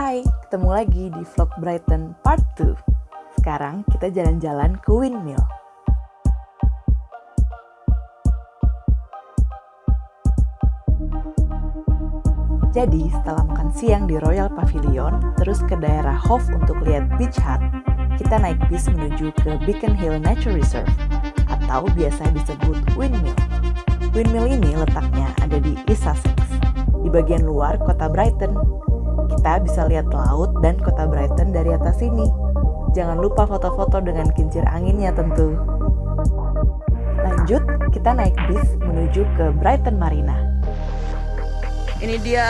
Hai, ketemu lagi di vlog Brighton Part 2. Sekarang kita jalan-jalan ke Windmill. Jadi, setelah makan siang di Royal Pavilion, terus ke daerah Hove untuk lihat Beach Hut, kita naik bis menuju ke Beacon Hill Nature Reserve, atau biasa disebut Windmill. Windmill ini letaknya ada di East Sussex, di bagian luar kota Brighton. Kita bisa lihat laut dan kota Brighton dari atas sini. Jangan lupa foto-foto dengan kincir anginnya tentu. Lanjut, kita naik bis menuju ke Brighton Marina. Ini dia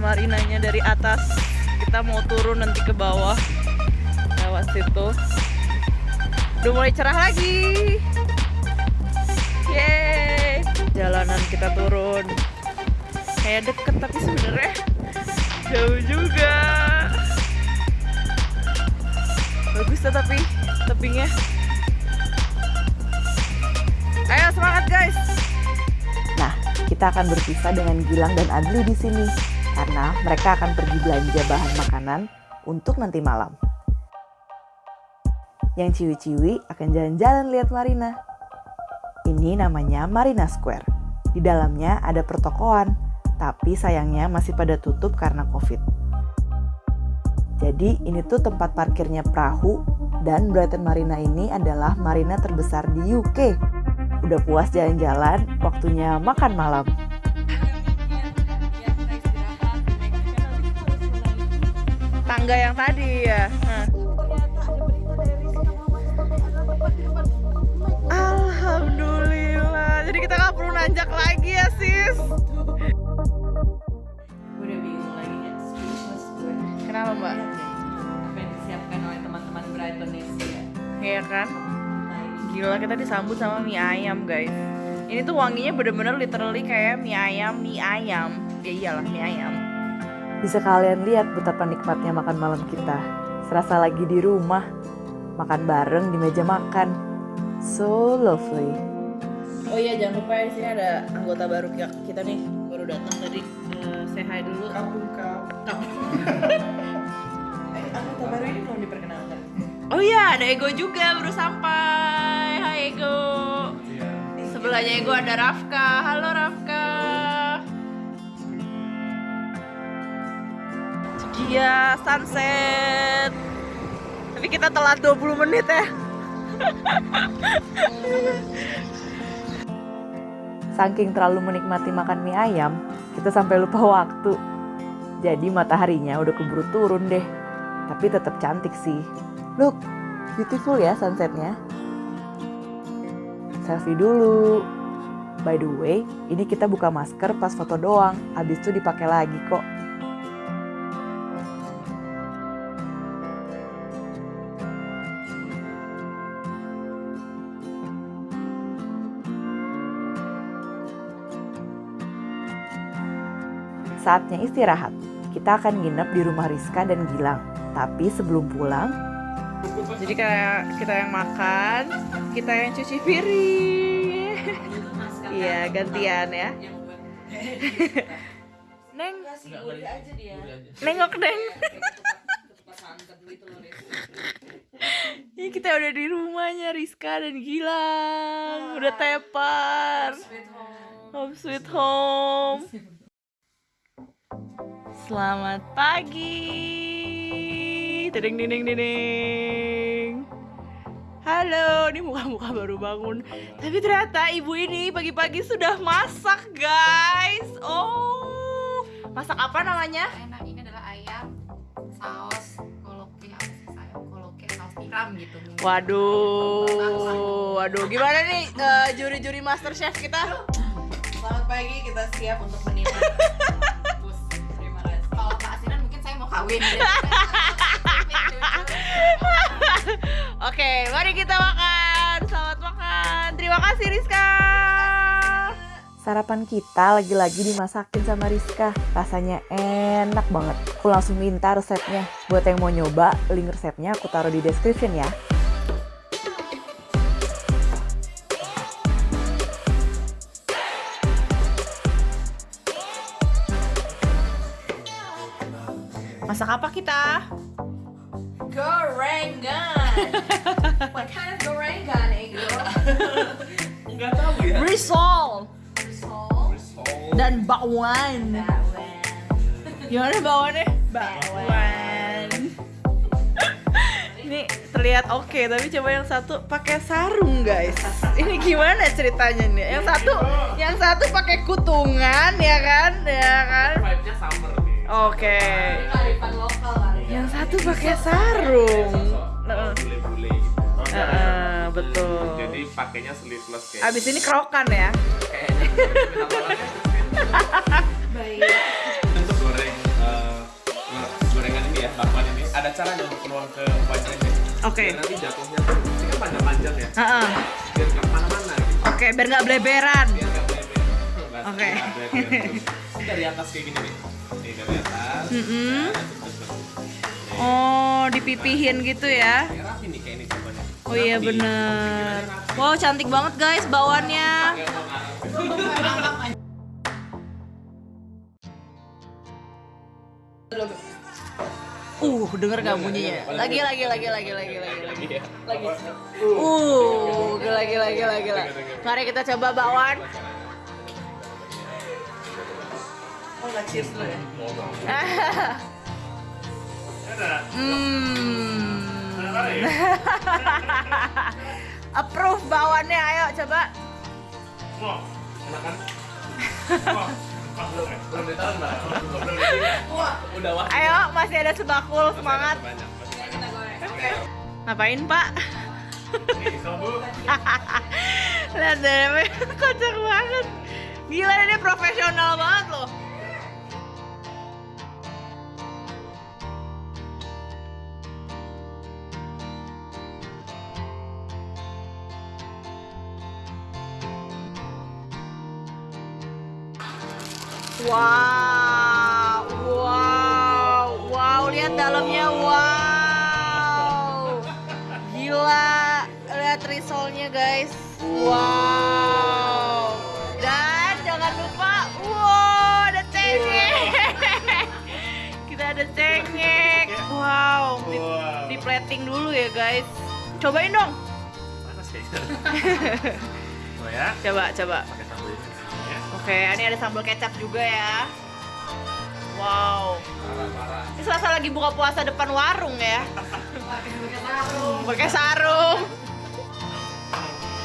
marinanya dari atas. Kita mau turun nanti ke bawah. Lewat situ. Udah mulai cerah lagi. Yeay. Jalanan kita turun. Kayak deket tapi sebenarnya jauh juga. Bagus tuh tapi tebingnya. Ayo semangat guys. Nah, kita akan berpisah dengan Gilang dan Adli di sini karena mereka akan pergi belanja bahan makanan untuk nanti malam. Yang ciwi-ciwi akan jalan-jalan lihat Marina. Ini namanya Marina Square. Di dalamnya ada pertokoan, tapi sayangnya masih pada tutup karena Covid. Jadi ini tuh tempat parkirnya perahu dan Brighton Marina ini adalah marina terbesar di UK. Udah puas jalan-jalan, waktunya makan malam. Tangga yang tadi ya. Nah. Alhamdulillah. Jadi kita nggak perlu nanjak lagi ya sis. Kenapa mbak? Apa yang disiapkan oleh teman-teman Brighton ya? Iya kan? Gila kita disambut sama mie ayam guys. Ini tuh wanginya bener-bener literally kayak mie ayam, mie ayam. Ya iyalah mie ayam. Bisa kalian lihat betapa nikmatnya makan malam kita. Serasa lagi di rumah, makan bareng di meja makan. So lovely. Oh iya jangan lupa ya di sini ada anggota baru kita nih baru datang tadi. Say hi dulu. Kampung kau. Anggota baru ini belum diperkenalkan. Oh iya ada Ego juga baru sampai. Hai Ego. Sebelahnya Ego ada Rafka. Halo Rafka. Iya sunset. Tapi kita telat 20 menit ya. Saking terlalu menikmati makan mie ayam, kita sampai lupa waktu. Jadi mataharinya udah keburu turun deh. Tapi tetap cantik sih. Look, beautiful ya sunsetnya. Selfie dulu. By the way, ini kita buka masker pas foto doang. Abis itu dipakai lagi kok. Saatnya istirahat. Kita akan nginep di rumah Rizka dan Gilang. Tapi sebelum pulang, Jadi kayak kita yang makan, kita yang cuci piring. Iya gantian ya. Neng, nengok neng. Ini kita udah di rumahnya Rizka dan Gilang. Udah tepar. Home sweet home. Selamat pagi. Dedeng dedeng dedeng. Halo, ini muka-muka baru bangun. Tapi ternyata ibu ini pagi-pagi sudah masak, guys. Oh, masak apa namanya? enak ini adalah ayam saus koloke sayur koloke saus tiram gitu Waduh, waduh, gimana nih eh, juri-juri Master Chef kita? Selamat pagi, kita siap untuk menikmati. Terima kasih. kalau Pak Asinan mungkin saya mau kawin Oke, mari kita makan. Selamat makan. Terima kasih Rizka. sarapan kita lagi-lagi dimasakin sama Rizka. Rasanya enak banget. Aku langsung minta resepnya. Buat yang mau nyoba, link resepnya aku taruh di description ya. Masak apa kita? Gorengan. What kind of gorengan, Ego? Enggak tahu ya. Risol Risol. Risol. dan bakwan. Bakwan. Gimana bakwannya? Bakwan. Ini terlihat oke, tapi coba yang satu pakai sarung, guys. Ini gimana ceritanya nih? Yang satu, yang satu pakai kutungan, ya kan? Ya kan? Vibe-nya summer nih. Oke. Ini kearifan lokal ya. Yang satu pakai sarung. Heeh. Bule-bule gitu. Heeh, betul. Jadi pakainya sleeveless kayak. Abis ini kerokan ya. Baik. untuk goreng eh, gorengan ini ya, bakwan ini ada caranya untuk keluar ke rabbit. Oke. Biar nanti jatuhnya tuh ini kan panjang-panjang ya. Heeh. Biar nggak ke mana-mana gitu. Oke, biar nggak bleberan. Biar nggak bleber. Nggak Oke. gitu. Ini dari atas kayak gini nih. Nih dari atas. Nah, terus, terus, terus. Oh, dipipihin gitu ya. Oh iya bener. Wow, cantik banget guys bawannya. Uh, denger gak bunyinya? Lagi, lagi, lagi, lagi, lagi, lagi, lagi. Lagi. Uh, lagi, lagi, lagi, lagi. Mari kita coba bakwan. Oh, nggak cheers dulu ya? Hmm. Approve bawannya, ayo coba. Enak kan? Belum, belum ditahan mbak. Belum ditahan. Udah wah. Ayo, masih ada sebakul, semangat. Ngapain, Pak? Lihat deh, kocak banget. Gila ini profesional banget loh. Wow, wow, wow, lihat dalamnya, wow. Gila, lihat risolnya guys. Wow. Dan jangan lupa, wow, ada cengek. Kita ada cengek. Wow, di, di plating dulu ya guys. Cobain dong. Panas ya, Coba, coba. Oke, ini ada sambal kecap juga ya. Wow. Ini selasa lagi buka puasa depan warung ya. Pakai sarung.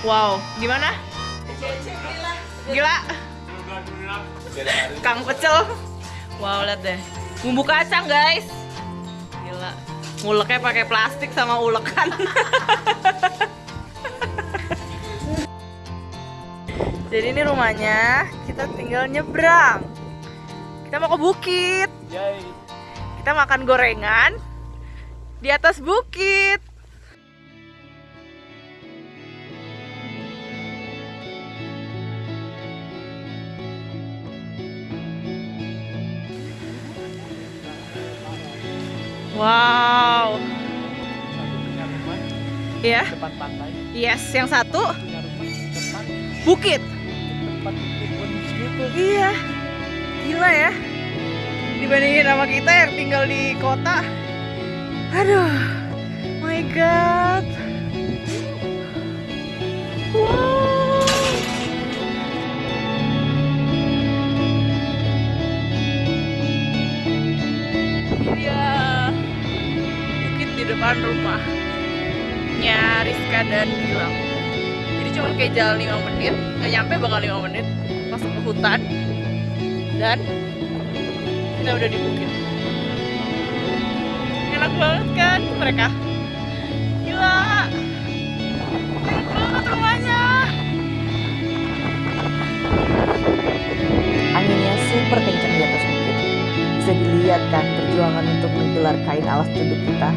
Wow, gimana? Gila. Kang Pecel. Wow, lihat deh. Bumbu kacang, guys. Gila. Nguleknya pakai plastik sama ulekan. Jadi ini rumahnya, kita tinggal nyebrang. Kita mau ke bukit. Yay. Kita makan gorengan di atas bukit. Wow. Iya. Yes, yang satu bukit. Tempat pun segitu Iya. Gila ya. Dibandingin sama kita yang tinggal di kota. Aduh. My god. Wow. Iya. Depan rumah. Rizka dan Gilang. Cuma kayak jalan 5 menit, nggak nyampe bakal 5 menit masuk ke hutan dan kita udah di bukit. Enak banget kan mereka? Gila, enak banget rumahnya. Anginnya super kencang di atas bukit. Bisa dilihat kan perjuangan untuk menggelar kain alas tunduk kita.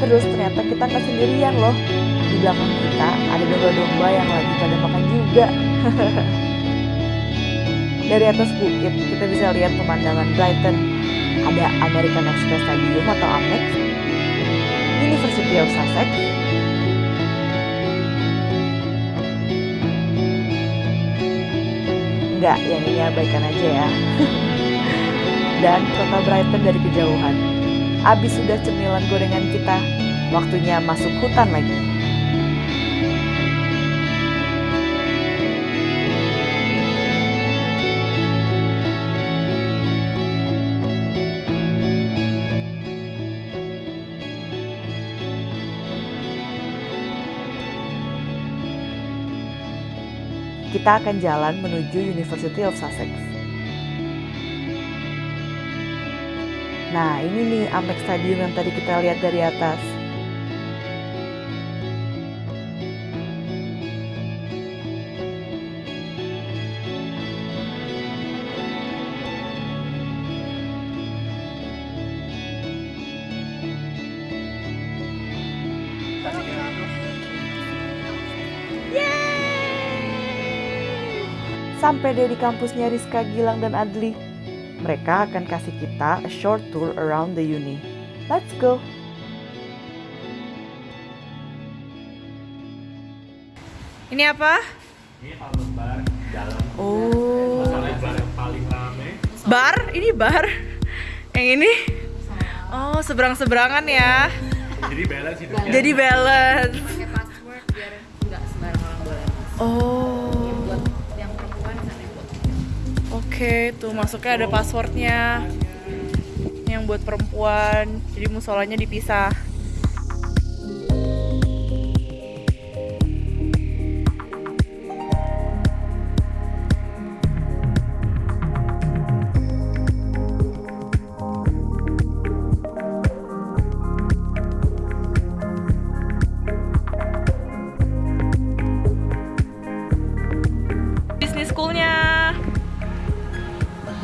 Terus ternyata kita nggak sendirian loh. Belakang kita ada domba-domba yang lagi pada makan juga. Dari atas bukit kita bisa lihat pemandangan Brighton. Ada American Express Stadium atau Amex, University of Sussex, Enggak, yang ini abaikan aja ya. dan kota Brighton dari kejauhan. Abis sudah cemilan gorengan kita, waktunya masuk hutan lagi. Kita akan jalan menuju University of Sussex. Nah, ini nih Amex Stadium yang tadi kita lihat dari atas. Sampai deh di kampusnya Rizka Gilang dan Adli. Mereka akan kasih kita a short tour around the uni. Let's go! Ini apa? Ini Palmer Bar dalam Oh, bar yang paling rame. bar? Ini bar? Yang ini? Oh, seberang-seberangan ya. Jadi balance hidupnya. Jadi balance. pakai password biar nggak sembarang orang boleh masuk. Oh, oke. Tuh masuknya ada passwordnya. Yang buat perempuan. Jadi musolanya dipisah.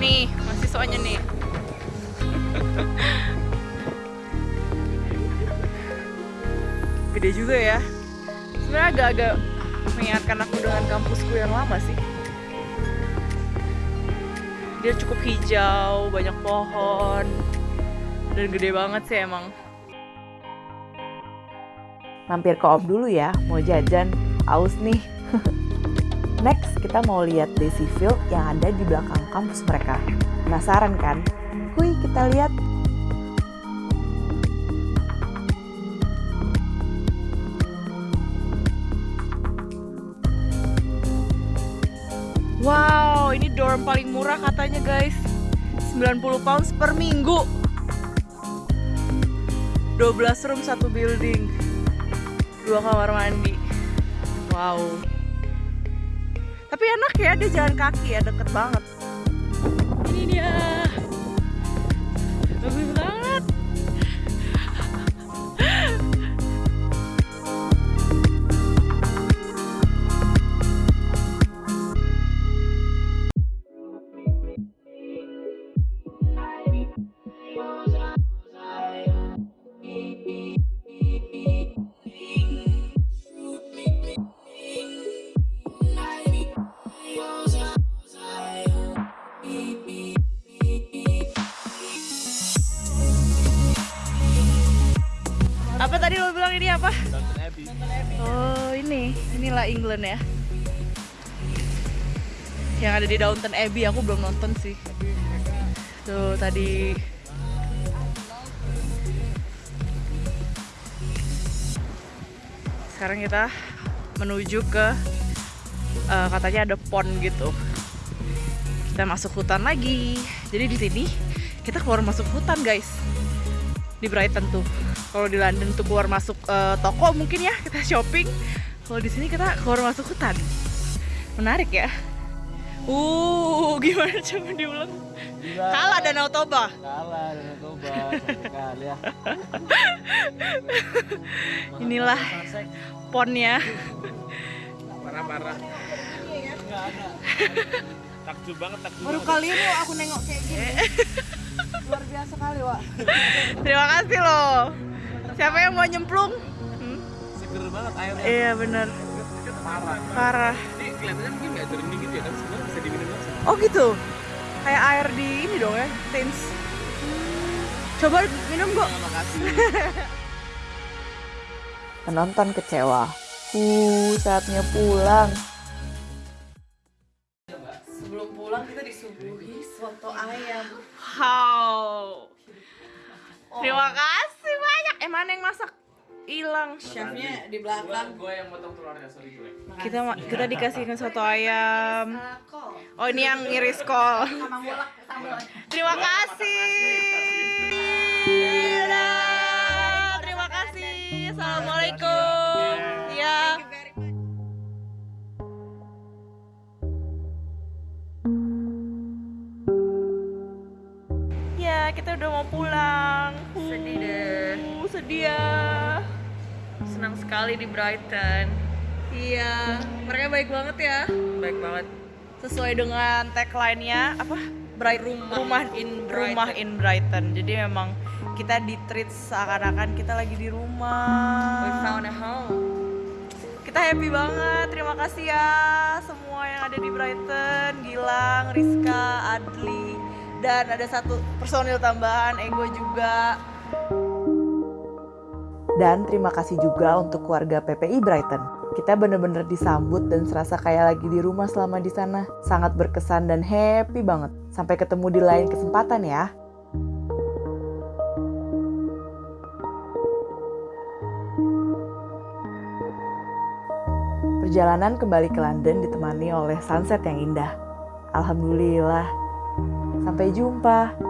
Nih, mahasiswanya nih. Gede juga ya. Sebenarnya agak-agak mengingatkan aku dengan kampusku yang lama sih. Dia cukup hijau, banyak pohon, dan gede banget sih emang. Mampir ke Om dulu ya, mau jajan. Aus nih. Next, kita mau lihat Daisy Field yang ada di belakang kampus mereka. Penasaran kan? Hui, kita lihat. Wow, ini dorm paling murah katanya guys 90 pounds per minggu 12 room satu building Dua kamar mandi Wow Tapi enak ya, dia jalan kaki ya, deket banget. Ini dia. Bagus banget ini apa? Downton Abbey. Oh ini, inilah England ya. Yang ada di Downton Abbey aku belum nonton sih. Tuh tadi. Sekarang kita menuju ke eh, katanya ada pond gitu. Kita masuk hutan lagi. Jadi di sini kita keluar masuk hutan guys. Di Brighton tuh. Kalau di London tuh keluar masuk eh, toko mungkin ya kita shopping. Kalau di sini kita keluar masuk hutan. Menarik ya. Uh, gimana coba diulang? Kalah Danau Toba. Kalah dan coba satu kali ya. Inilah ponnya. Parah-parah. Takjub banget, takjub Baru banget. kali ini aku nengok kayak gini. Luar biasa kali, Wak. Terima kasih loh. Siapa yang mau nyemplung? Hmm? Seger banget airnya. Iya bener. Parah. Parah. Ini kelihatannya mungkin nggak jernih gitu ya, tapi sebenarnya bisa diminum langsung. Oh gitu. Kayak air di ini dong ya, Tins. Coba minum kok. Terima kasih. Penonton kecewa. Uh, saatnya pulang. Sebelum pulang kita di disuguhi soto ayam. How? Terima kasih banyak. Eh mana yang masak? Hilang. Chefnya di belakang. Gue yang motong telurnya, sorry gue. Kita kita dikasihkan soto ayam. Oh ini yang ngiris kol. Terima kasih. Terima kasih. Assalamualaikum. Kita udah mau pulang. Sedih deh. Sedih ya. Senang sekali di Brighton. Iya, mereka baik banget ya. Baik banget. Sesuai dengan tagline-nya apa? Bright rumah, in Brighton. rumah in Brighton. Jadi memang kita di treat seakan-akan kita lagi di rumah. We found a home. Kita happy banget. Terima kasih ya semua yang ada di Brighton, Gilang, Rizka, Adli, dan ada satu personil tambahan, Ego juga. Dan terima kasih juga untuk keluarga PPI Brighton. Kita bener-bener disambut dan serasa kayak lagi di rumah selama di sana. Sangat berkesan dan happy banget. Sampai ketemu di lain kesempatan ya. Perjalanan kembali ke London ditemani oleh sunset yang indah. Alhamdulillah. Sampai jumpa.